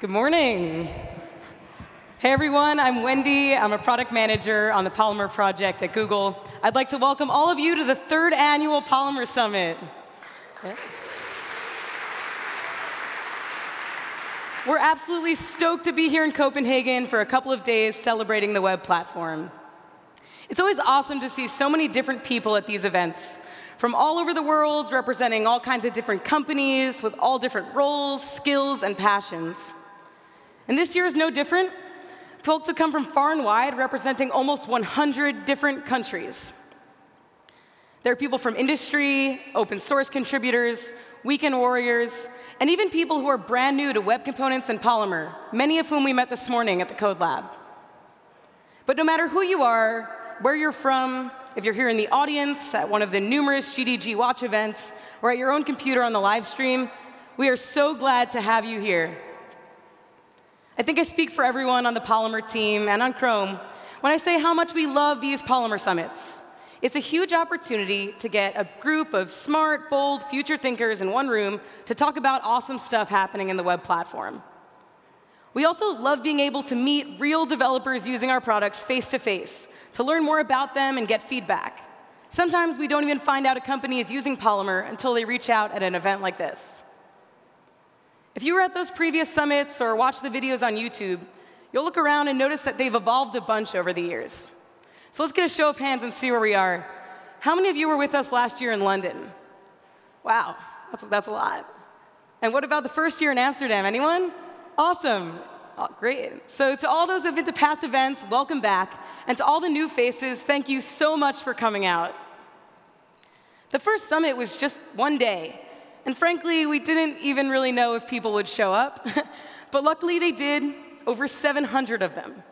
Good morning. Hey everyone, I'm Wendy. I'm a product manager on the Polymer project at Google. I'd like to welcome all of you to the third annual Polymer Summit. Yeah. We're absolutely stoked to be here in Copenhagen for a couple of days celebrating the web platform. It's always awesome to see so many different people at these events, from all over the world, representing all kinds of different companies with all different roles, skills, and passions. And this year is no different. Folks have come from far and wide, representing almost 100 different countries. There are people from industry, open source contributors, weekend warriors, and even people who are brand new to web components and Polymer, many of whom we met this morning at the Code Lab. But no matter who you are, where you're from, if you're here in the audience, at one of the numerous GDG Watch events, or at your own computer on the live stream, we are so glad to have you here. I think I speak for everyone on the Polymer team and on Chrome when I say how much we love these Polymer summits. It's a huge opportunity to get a group of smart, bold, future thinkers in one room to talk about awesome stuff happening in the web platform. We also love being able to meet real developers using our products face to face, to learn more about them and get feedback. Sometimes we don't even find out a company is using Polymer until they reach out at an event like this. If you were at those previous summits or watched the videos on YouTube, you'll look around and notice that they've evolved a bunch over the years. So let's get a show of hands and see where we are. How many of you were with us last year in London? Wow, that's, that's a lot. And what about the first year in Amsterdam? Anyone? Awesome. Oh, great. So to all those who've been to past events, welcome back. And to all the new faces, thank you so much for coming out. The first summit was just one day. And frankly, we didn't even really know if people would show up. but luckily they did, over 700 of them.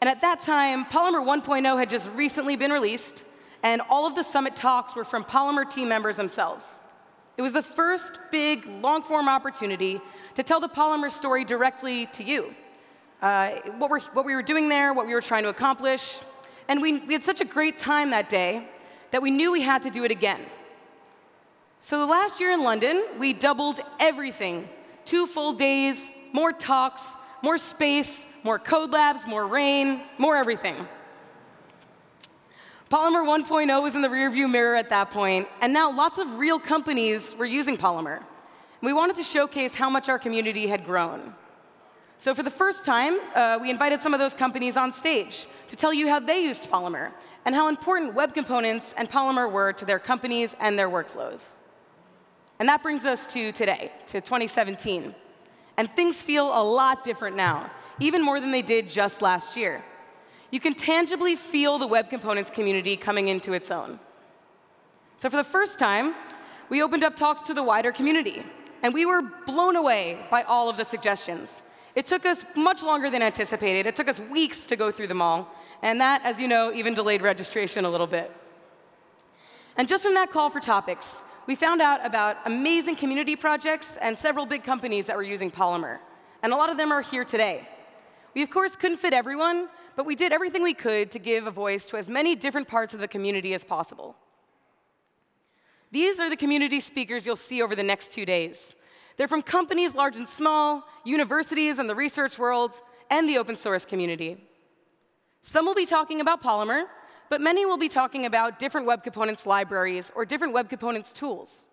And at that time, Polymer 1.0 had just recently been released, and all of the summit talks were from Polymer team members themselves. It was the first big, long-form opportunity to tell the Polymer story directly to you. Uh, what, we're, what we were doing there, what we were trying to accomplish. And we, we had such a great time that day that we knew we had to do it again. So the last year in London, we doubled everything. Two full days, more talks, more space, more code labs, more rain, more everything. Polymer 1.0 was in the rearview mirror at that point, and now lots of real companies were using Polymer. We wanted to showcase how much our community had grown. So for the first time, uh, we invited some of those companies on stage to tell you how they used Polymer and how important web components and Polymer were to their companies and their workflows. And that brings us to today, to 2017. And things feel a lot different now, even more than they did just last year. You can tangibly feel the web components community coming into its own. So for the first time, we opened up talks to the wider community, and we were blown away by all of the suggestions. It took us much longer than anticipated. It took us weeks to go through them all, and that, as you know, even delayed registration a little bit. And just from that call for topics, we found out about amazing community projects and several big companies that were using Polymer. And a lot of them are here today. We, of course, couldn't fit everyone, but we did everything we could to give a voice to as many different parts of the community as possible. These are the community speakers you'll see over the next two days. They're from companies large and small, universities and the research world, and the open source community. Some will be talking about Polymer, but many will be talking about different web components libraries or different web components tools.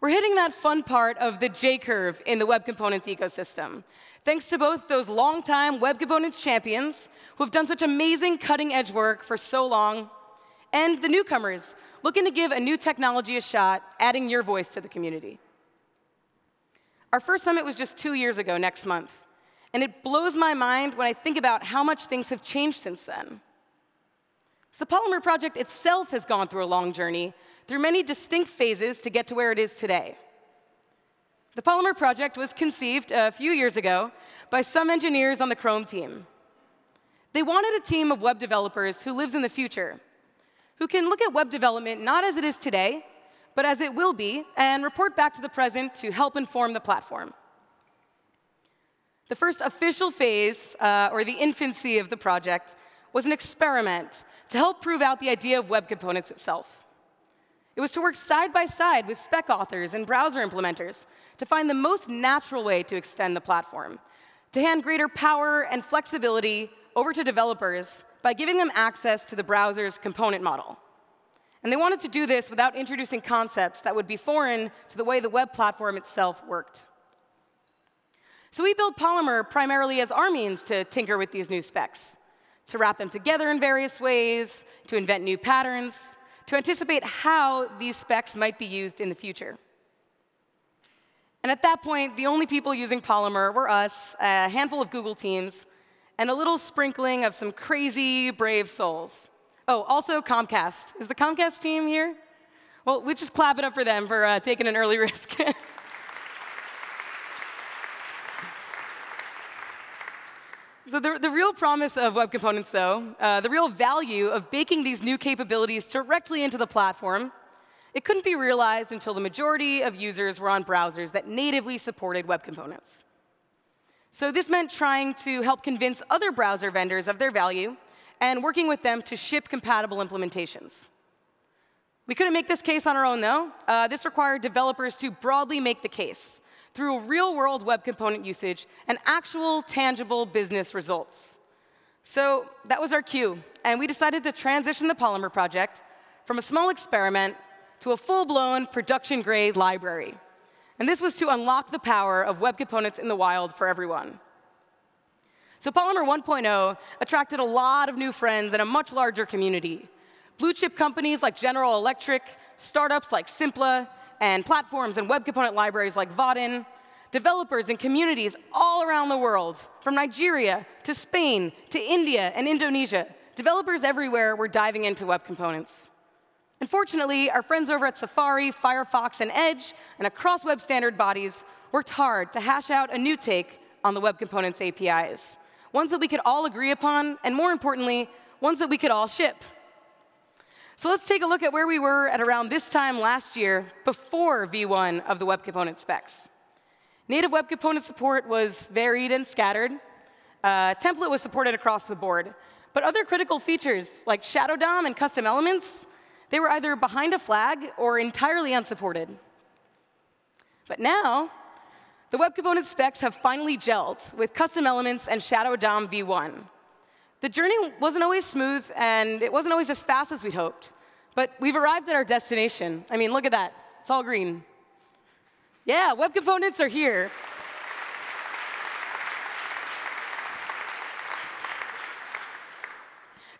We're hitting that fun part of the J-curve in the web components ecosystem, thanks to both those longtime web components champions who have done such amazing cutting-edge work for so long, and the newcomers looking to give a new technology a shot, adding your voice to the community. Our first summit was just two years ago next month, and it blows my mind when I think about how much things have changed since then. So the Polymer project itself has gone through a long journey, through many distinct phases to get to where it is today. The Polymer project was conceived a few years ago by some engineers on the Chrome team. They wanted a team of web developers who lives in the future, who can look at web development not as it is today, but as it will be, and report back to the present to help inform the platform. The first official phase, uh, or the infancy of the project, was an experiment to help prove out the idea of web components itself. It was to work side by side with spec authors and browser implementers to find the most natural way to extend the platform, to hand greater power and flexibility over to developers by giving them access to the browser's component model. And they wanted to do this without introducing concepts that would be foreign to the way the web platform itself worked. So we built Polymer primarily as our means to tinker with these new specs, to wrap them together in various ways, to invent new patterns, to anticipate how these specs might be used in the future. And at that point, the only people using Polymer were us, a handful of Google teams, and a little sprinkling of some crazy, brave souls. Oh, also Comcast. Is the Comcast team here? Well, we just clap it up for them for uh, taking an early risk. So the, the, real promise of web components, though, uh, the real value of baking these new capabilities directly into the platform, it couldn't be realized until the majority of users were on browsers that natively supported web components. So this meant trying to help convince other browser vendors of their value and working with them to ship compatible implementations. We couldn't make this case on our own, though. Uh, this required developers to broadly make the case through real-world web component usage and actual tangible business results. So that was our cue, and we decided to transition the Polymer project from a small experiment to a full-blown production-grade library. And this was to unlock the power of web components in the wild for everyone. So Polymer 1.0 attracted a lot of new friends and a much larger community. Blue chip companies like General Electric, startups like Simpla, and platforms and web component libraries like Vaadin, developers and communities all around the world, from Nigeria to Spain to India and Indonesia, developers everywhere were diving into web components. Unfortunately, our friends over at Safari, Firefox, and Edge, and across web standard bodies, worked hard to hash out a new take on the web components APIs ones that we could all agree upon, and more importantly, ones that we could all ship. So let's take a look at where we were at around this time last year before V1 of the web component specs. Native web component support was varied and scattered. Uh, template was supported across the board. But other critical features like Shadow DOM and custom elements, they were either behind a flag or entirely unsupported. But now, the web component specs have finally gelled with custom elements and Shadow DOM v1. The journey wasn't always smooth, and it wasn't always as fast as we'd hoped. But we've arrived at our destination. I mean, look at that. It's all green. Yeah, web components are here.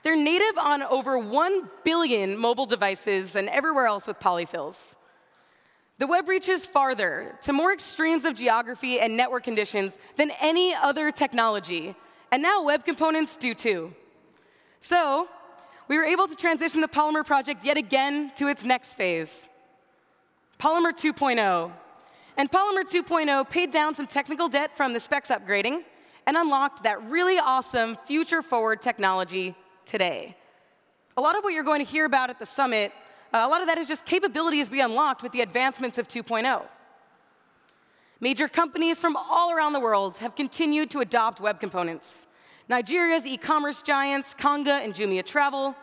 They're native on over 1 billion mobile devices and everywhere else with polyfills. The web reaches farther to more extremes of geography and network conditions than any other technology. And now web components do too. So we were able to transition the Polymer project yet again to its next phase, Polymer 2.0. And Polymer 2.0 paid down some technical debt from the specs upgrading and unlocked that really awesome future-forward technology today. A lot of what you're going to hear about at the summit uh, a lot of that is just capabilities we unlocked with the advancements of 2.0. Major companies from all around the world have continued to adopt web components. Nigeria's e-commerce giants, Konga and Jumia Travel,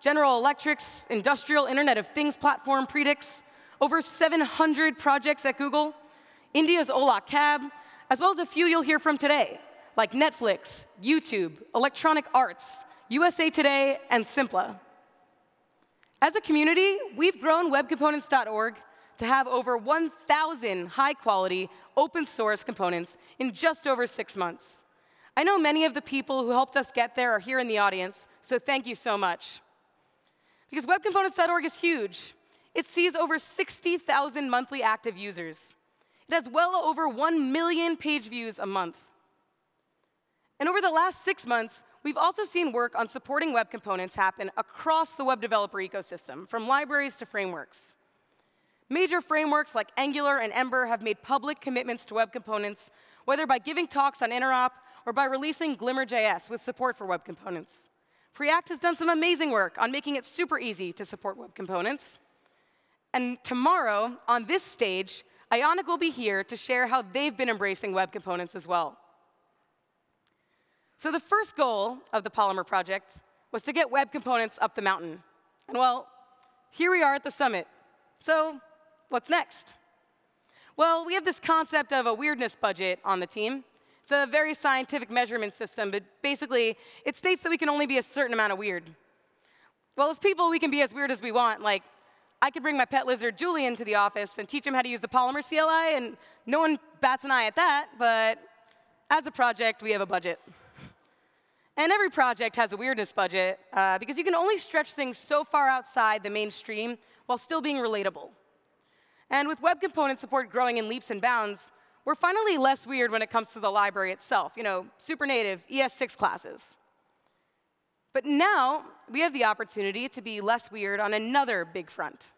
General Electric's industrial Internet of Things platform, Predix, over 700 projects at Google, India's Ola Cab, as well as a few you'll hear from today, like Netflix, YouTube, Electronic Arts, USA Today, and Simpla. As a community, we've grown webcomponents.org to have over 1,000 high-quality, open-source components in just over six months. I know many of the people who helped us get there are here in the audience, so thank you so much. Because webcomponents.org is huge. It sees over 60,000 monthly active users. It has well over 1 million page views a month. And over the last six months, We've also seen work on supporting web components happen across the web developer ecosystem, from libraries to frameworks. Major frameworks like Angular and Ember have made public commitments to web components, whether by giving talks on Interop or by releasing Glimmer.js with support for web components. Preact has done some amazing work on making it super easy to support web components. And tomorrow, on this stage, Ionic will be here to share how they've been embracing web components as well. So the first goal of the Polymer project was to get web components up the mountain. And well, here we are at the summit. So, what's next? Well, we have this concept of a weirdness budget on the team. It's a very scientific measurement system, but basically, it states that we can only be a certain amount of weird. Well, as people, we can be as weird as we want. Like, I could bring my pet lizard, Julian, to the office and teach him how to use the Polymer CLI, and no one bats an eye at that, but as a project, we have a budget. And every project has a weirdness budget uh, because you can only stretch things so far outside the mainstream while still being relatable. And with web component support growing in leaps and bounds, we're finally less weird when it comes to the library itself, you know, super native ES6 classes. But now we have the opportunity to be less weird on another big front.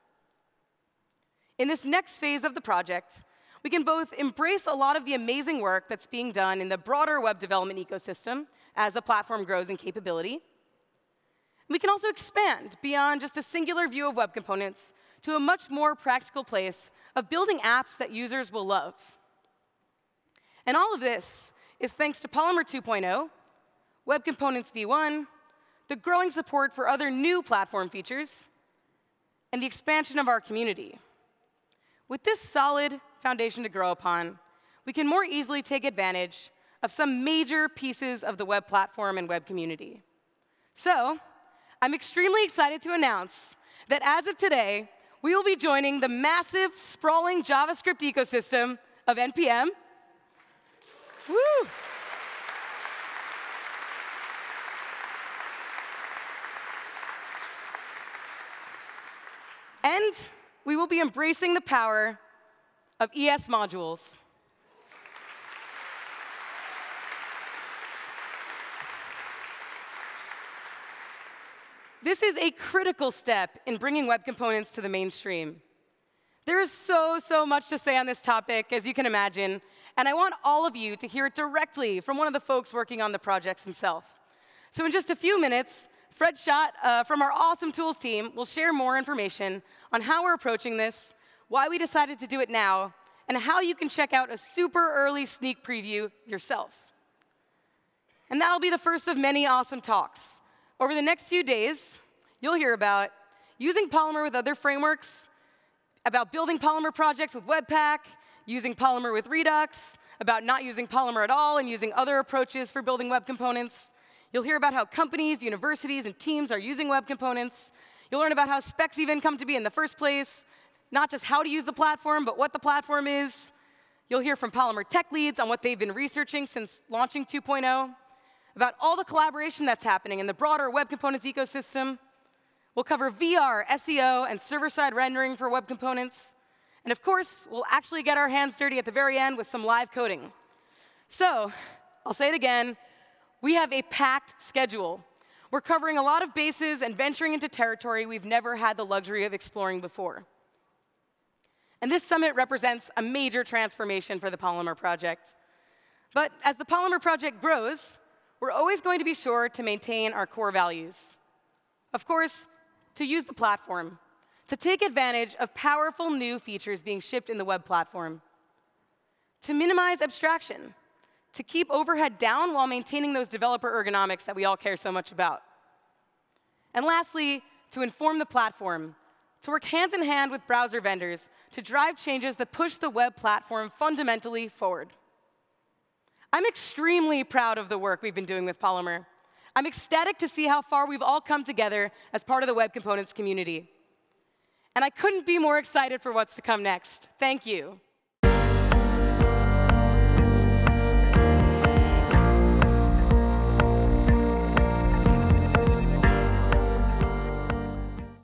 In this next phase of the project, we can both embrace a lot of the amazing work that's being done in the broader web development ecosystem as the platform grows in capability. We can also expand beyond just a singular view of web components to a much more practical place of building apps that users will love. And all of this is thanks to Polymer 2.0, Web Components v1, the growing support for other new platform features, and the expansion of our community. With this solid foundation to grow upon, we can more easily take advantage of some major pieces of the web platform and web community. So, I'm extremely excited to announce that as of today, we will be joining the massive, sprawling JavaScript ecosystem of NPM. Woo! And we will be embracing the power of ES modules. This is a critical step in bringing web components to the mainstream. There is so, so much to say on this topic, as you can imagine, and I want all of you to hear it directly from one of the folks working on the projects himself. So in just a few minutes, Fred Schott uh, from our awesome tools team will share more information on how we're approaching this, why we decided to do it now, and how you can check out a super early sneak preview yourself. And that'll be the first of many awesome talks. Over the next few days, you'll hear about using Polymer with other frameworks, about building Polymer projects with Webpack, using Polymer with Redux, about not using Polymer at all and using other approaches for building web components. You'll hear about how companies, universities, and teams are using web components. You'll learn about how specs even come to be in the first place, not just how to use the platform, but what the platform is. You'll hear from Polymer tech leads on what they've been researching since launching 2.0, about all the collaboration that's happening in the broader Web Components ecosystem. We'll cover VR, SEO, and server-side rendering for web components. And of course, we'll actually get our hands dirty at the very end with some live coding. So, I'll say it again, we have a packed schedule. We're covering a lot of bases and venturing into territory we've never had the luxury of exploring before. And this summit represents a major transformation for the Polymer project. But as the Polymer project grows, we're always going to be sure to maintain our core values. Of course, to use the platform, to take advantage of powerful new features being shipped in the web platform, to minimize abstraction, to keep overhead down while maintaining those developer ergonomics that we all care so much about. And lastly, to inform the platform to work hand in hand with browser vendors to drive changes that push the web platform fundamentally forward. I'm extremely proud of the work we've been doing with Polymer. I'm ecstatic to see how far we've all come together as part of the web components community. And I couldn't be more excited for what's to come next. Thank you.